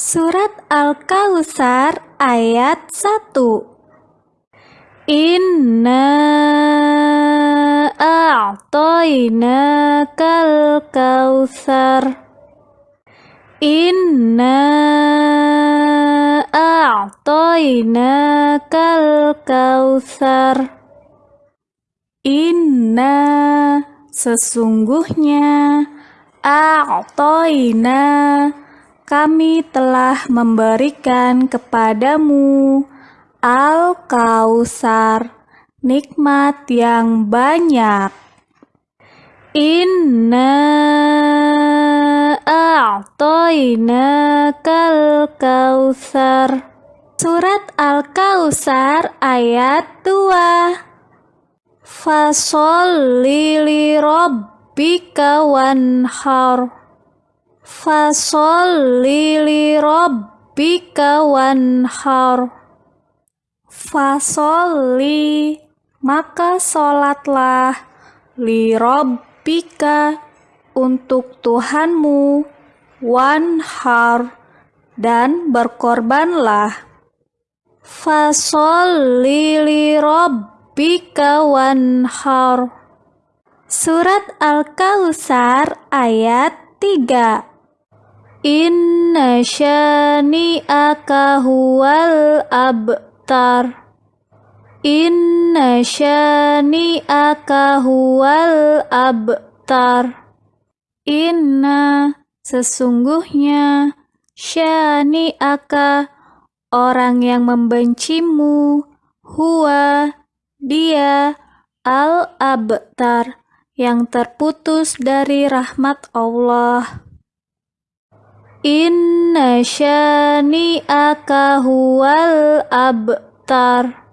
Surat Al-Kautsar ayat 1 Inna a'tainakal kautsar Inna a'tainakal kautsar Inna sesungguhnya a'taina kami telah memberikan kepadamu Al-Kausar, nikmat yang banyak. Inna a'toina kal kausar. Surat Al-Kausar ayat 2. Fasolli li rabbika wanhar. Fasolli li rabbika wanhar. Fasolli maka solatlah li rabbika untuk Tuhanmu wanhar dan berkorbanlah. Fasolli li rabbika wanhar. Surat Al-Kautsar ayat 3 Inna syani'aka huwal abtar. Inna syani'aka huwal abtar. Inna sesungguhnya syani'aka orang yang membencimu huwa dia al-abtar yang terputus dari rahmat Allah Inna syani'aka huwal abtar